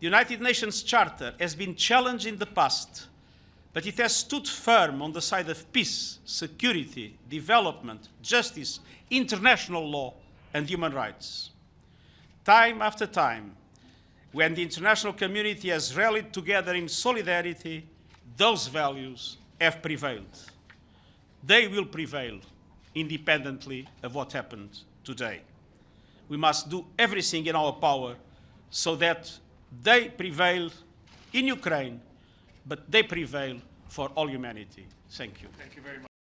The United Nations Charter has been challenged in the past, but it has stood firm on the side of peace, security, development, justice, international law, and human rights. Time after time, when the international community has rallied together in solidarity, those values have prevailed. They will prevail independently of what happened today. We must do everything in our power so that they prevail in Ukraine, but they prevail for all humanity. Thank you. Thank you very much.